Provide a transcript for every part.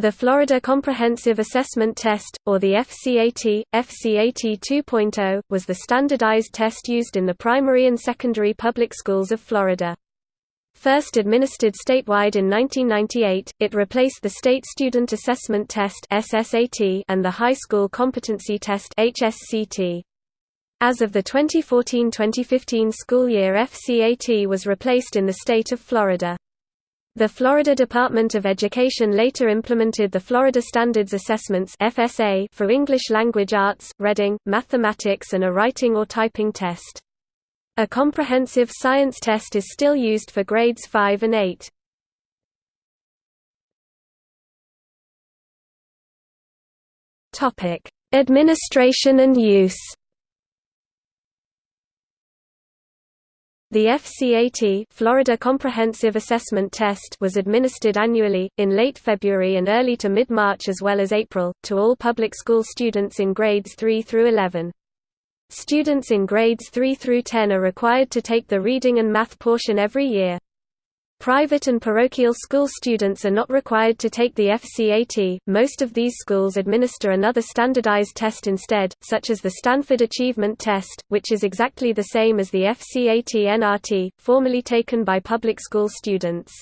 The Florida Comprehensive Assessment Test, or the FCAT, FCAT 2.0, was the standardized test used in the primary and secondary public schools of Florida. First administered statewide in 1998, it replaced the State Student Assessment Test (SSAT) and the High School Competency Test (HSCT). As of the 2014-2015 school year FCAT was replaced in the state of Florida. The Florida Department of Education later implemented the Florida Standards Assessments (FSA) for English language arts, reading, mathematics and a writing or typing test. A comprehensive science test is still used for grades 5 and 8. Topic: Administration and use. The FCAT Florida Comprehensive Assessment Test was administered annually, in late February and early to mid-March as well as April, to all public school students in grades 3 through 11. Students in grades 3 through 10 are required to take the reading and math portion every year. Private and parochial school students are not required to take the FCAT. Most of these schools administer another standardized test instead, such as the Stanford Achievement Test, which is exactly the same as the FCAT NRT, formerly taken by public school students.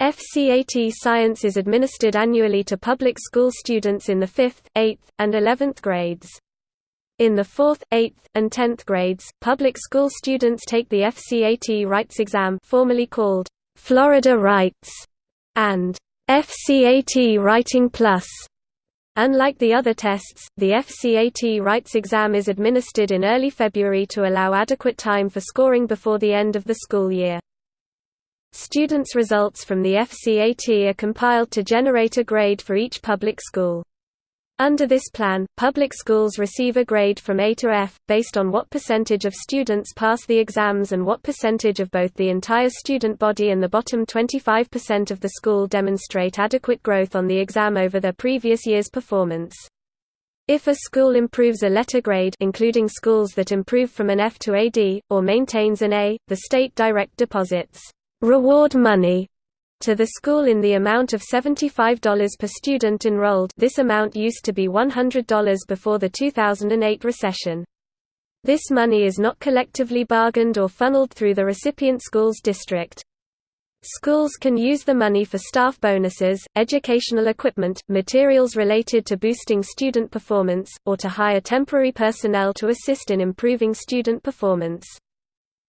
FCAT Science is administered annually to public school students in the 5th, 8th, and 11th grades. In the 4th, 8th, and 10th grades, public school students take the FCAT Writes exam formerly called Florida Writes, and FCAT Writing Plus. Unlike the other tests, the FCAT Writes exam is administered in early February to allow adequate time for scoring before the end of the school year. Students' results from the FCAT are compiled to generate a grade for each public school. Under this plan, public schools receive a grade from A to F, based on what percentage of students pass the exams and what percentage of both the entire student body and the bottom 25% of the school demonstrate adequate growth on the exam over their previous year's performance. If a school improves a letter grade including schools that improve from an F to a D, or maintains an A, the state direct deposits reward money to the school in the amount of $75 per student enrolled this amount used to be $100 before the 2008 recession. This money is not collectively bargained or funneled through the recipient school's district. Schools can use the money for staff bonuses, educational equipment, materials related to boosting student performance, or to hire temporary personnel to assist in improving student performance.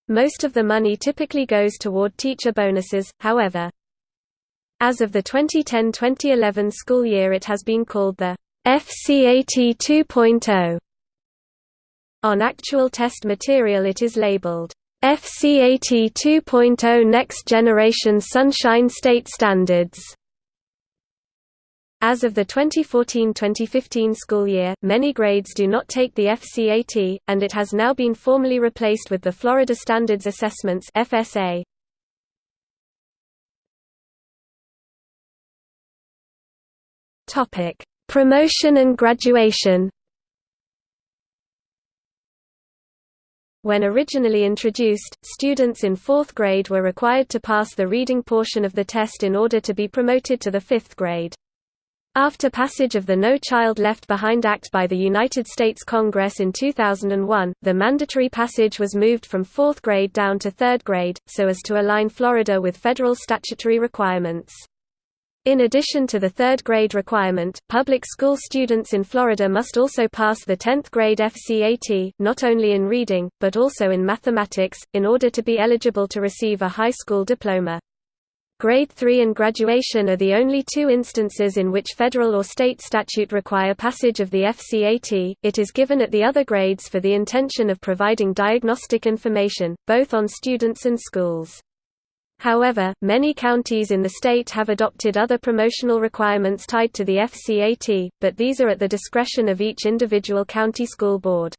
Most of the money typically goes toward teacher bonuses, however. As of the 2010-2011 school year it has been called the FCAT 2.0. On actual test material it is labeled FCAT 2.0 Next Generation Sunshine State Standards. As of the 2014-2015 school year, many grades do not take the FCAT, and it has now been formally replaced with the Florida Standards Assessments FSA. Topic: Promotion and graduation. When originally introduced, students in fourth grade were required to pass the reading portion of the test in order to be promoted to the fifth grade. After passage of the No Child Left Behind Act by the United States Congress in 2001, the mandatory passage was moved from fourth grade down to third grade, so as to align Florida with federal statutory requirements. In addition to the third grade requirement, public school students in Florida must also pass the 10th grade FCAT, not only in reading, but also in mathematics, in order to be eligible to receive a high school diploma. Grade 3 and graduation are the only two instances in which federal or state statute require passage of the FCAT, it is given at the other grades for the intention of providing diagnostic information, both on students and schools. However, many counties in the state have adopted other promotional requirements tied to the FCAT, but these are at the discretion of each individual county school board.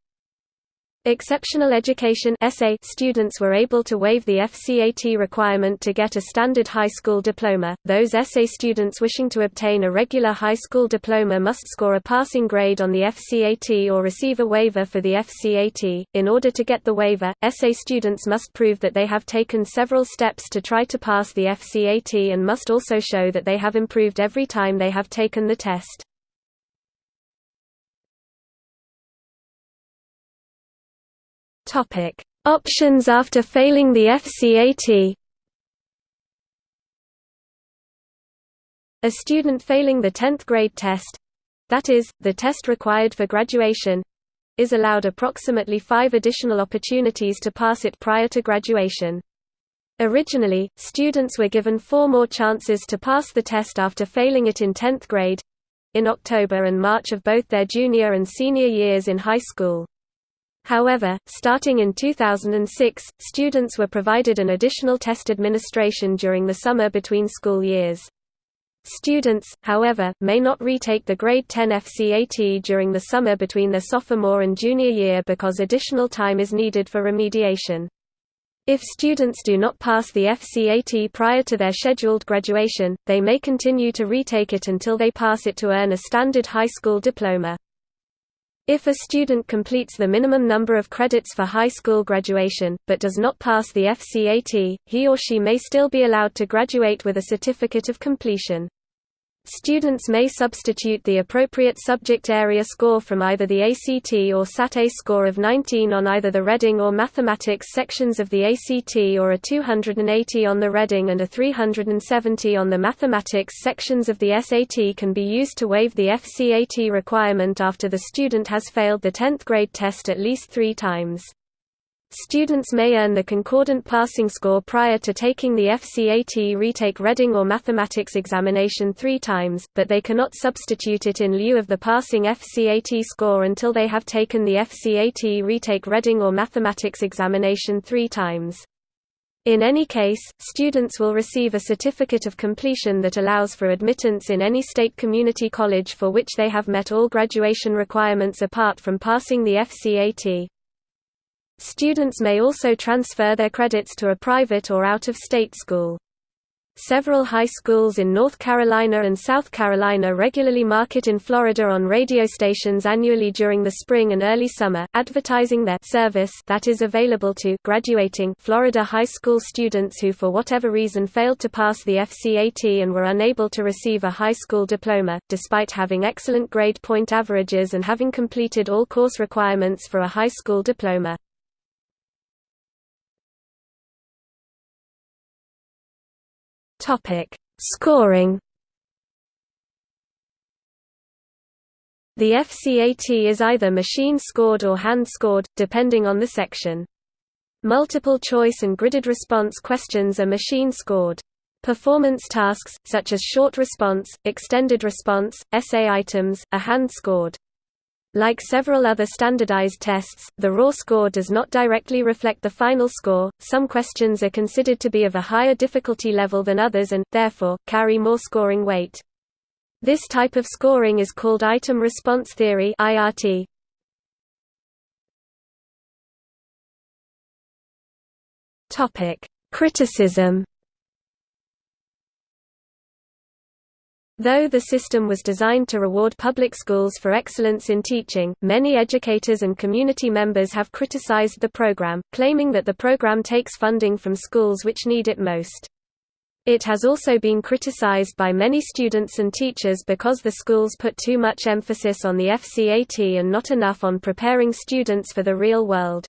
Exceptional education students were able to waive the FCAT requirement to get a standard high school diploma. Those SA students wishing to obtain a regular high school diploma must score a passing grade on the FCAT or receive a waiver for the FCAT. In order to get the waiver, SA students must prove that they have taken several steps to try to pass the FCAT and must also show that they have improved every time they have taken the test. Topic: Options after failing the FCAT. A student failing the 10th grade test, that is, the test required for graduation, is allowed approximately five additional opportunities to pass it prior to graduation. Originally, students were given four more chances to pass the test after failing it in 10th grade in October and March of both their junior and senior years in high school. However, starting in 2006, students were provided an additional test administration during the summer between school years. Students, however, may not retake the Grade 10 FCAT during the summer between their sophomore and junior year because additional time is needed for remediation. If students do not pass the FCAT prior to their scheduled graduation, they may continue to retake it until they pass it to earn a standard high school diploma. If a student completes the minimum number of credits for high school graduation, but does not pass the FCAT, he or she may still be allowed to graduate with a certificate of completion. Students may substitute the appropriate subject area score from either the ACT or SAT-A score of 19 on either the reading or mathematics sections of the ACT or a 280 on the reading and a 370 on the mathematics sections of the SAT can be used to waive the FCAT requirement after the student has failed the 10th grade test at least three times. Students may earn the concordant passing score prior to taking the FCAT retake reading or mathematics examination three times, but they cannot substitute it in lieu of the passing FCAT score until they have taken the FCAT retake reading or mathematics examination three times. In any case, students will receive a certificate of completion that allows for admittance in any state community college for which they have met all graduation requirements apart from passing the FCAT. Students may also transfer their credits to a private or out-of-state school. Several high schools in North Carolina and South Carolina regularly market in Florida on radio stations annually during the spring and early summer, advertising their service that is available to graduating Florida high school students who for whatever reason failed to pass the FCAT and were unable to receive a high school diploma, despite having excellent grade point averages and having completed all course requirements for a high school diploma. Topic: Scoring. The FCAT is either machine-scored or hand-scored, depending on the section. Multiple choice and gridded response questions are machine-scored. Performance tasks, such as short response, extended response, essay items, are hand-scored. Like several other standardized tests, the raw score does not directly reflect the final score. Some questions are considered to be of a higher difficulty level than others and, therefore, carry more scoring weight. This type of scoring is called item response theory (IRT). Topic: Criticism Though the system was designed to reward public schools for excellence in teaching, many educators and community members have criticized the program, claiming that the program takes funding from schools which need it most. It has also been criticized by many students and teachers because the schools put too much emphasis on the FCAT and not enough on preparing students for the real world.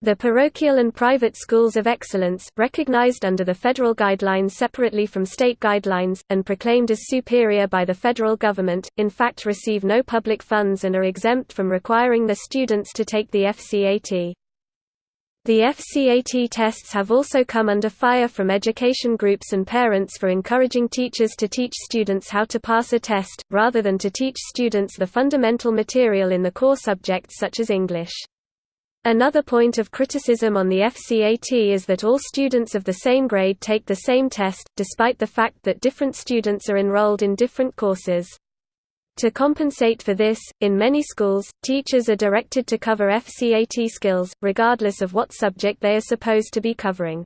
The parochial and private schools of excellence, recognized under the federal guidelines separately from state guidelines, and proclaimed as superior by the federal government, in fact receive no public funds and are exempt from requiring their students to take the FCAT. The FCAT tests have also come under fire from education groups and parents for encouraging teachers to teach students how to pass a test, rather than to teach students the fundamental material in the core subjects such as English. Another point of criticism on the FCAT is that all students of the same grade take the same test, despite the fact that different students are enrolled in different courses. To compensate for this, in many schools, teachers are directed to cover FCAT skills, regardless of what subject they are supposed to be covering.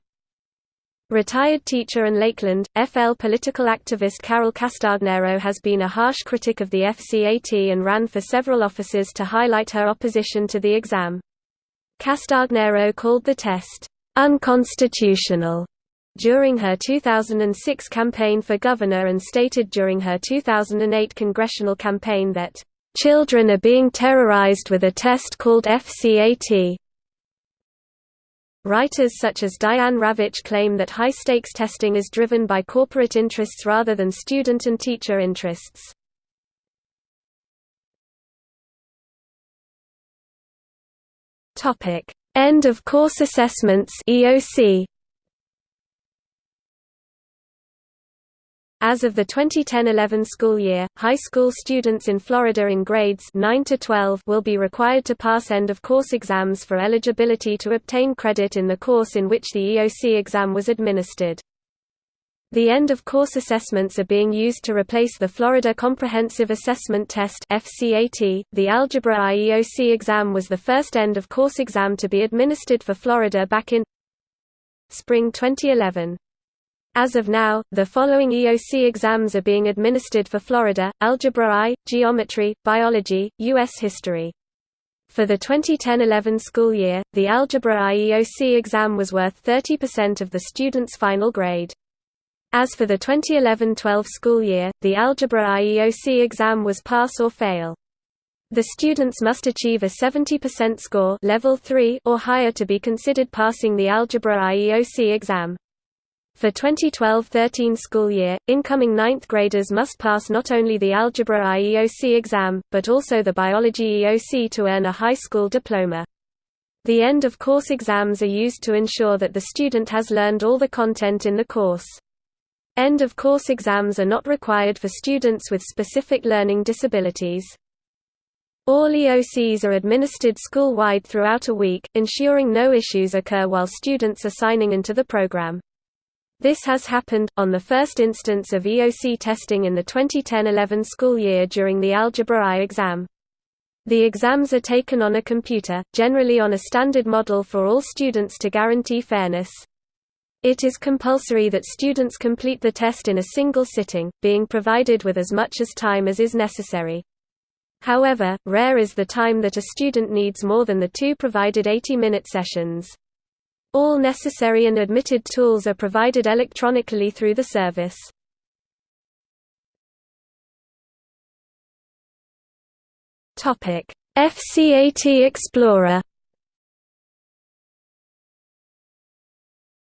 Retired teacher and Lakeland, FL political activist Carol Castagnero has been a harsh critic of the FCAT and ran for several offices to highlight her opposition to the exam. Castagnero called the test, "...unconstitutional." during her 2006 campaign for governor and stated during her 2008 congressional campaign that, "...children are being terrorized with a test called FCAT." Writers such as Diane Ravitch claim that high-stakes testing is driven by corporate interests rather than student and teacher interests. End of course assessments EOC As of the 2010–11 school year, high school students in Florida in grades 9 to 12 will be required to pass end-of-course exams for eligibility to obtain credit in the course in which the EOC exam was administered. The end-of-course assessments are being used to replace the Florida Comprehensive Assessment Test (FCAT). The Algebra I EOC exam was the first end-of-course exam to be administered for Florida back in spring 2011. As of now, the following EOC exams are being administered for Florida, Algebra I, Geometry, Biology, U.S. History. For the 2010–11 school year, the Algebra I EOC exam was worth 30% of the student's final grade. As for the 2011–12 school year, the Algebra I EOC exam was pass or fail. The students must achieve a 70% score level 3 or higher to be considered passing the Algebra I EOC exam. For 2012–13 school year, incoming ninth graders must pass not only the Algebra I EOC exam, but also the Biology EOC to earn a high school diploma. The end-of-course exams are used to ensure that the student has learned all the content in the course. End-of-course exams are not required for students with specific learning disabilities. All EOCs are administered school-wide throughout a week, ensuring no issues occur while students are signing into the program. This has happened, on the first instance of EOC testing in the 2010–11 school year during the Algebra I exam. The exams are taken on a computer, generally on a standard model for all students to guarantee fairness. It is compulsory that students complete the test in a single sitting, being provided with as much as time as is necessary. However, rare is the time that a student needs more than the two provided 80-minute sessions. All necessary and admitted tools are provided electronically through the service. FCAT Explorer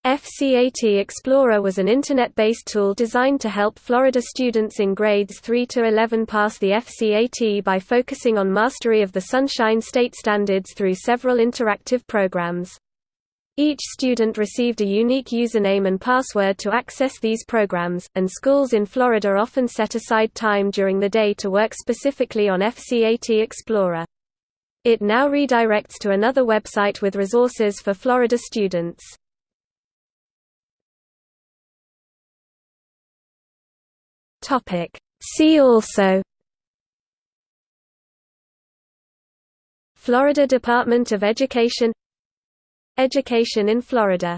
FCAT Explorer was an Internet-based tool designed to help Florida students in grades 3 to 11 pass the FCAT by focusing on mastery of the Sunshine State standards through several interactive programs. Each student received a unique username and password to access these programs, and schools in Florida often set aside time during the day to work specifically on FCAT Explorer. It now redirects to another website with resources for Florida students. See also Florida Department of Education Education in Florida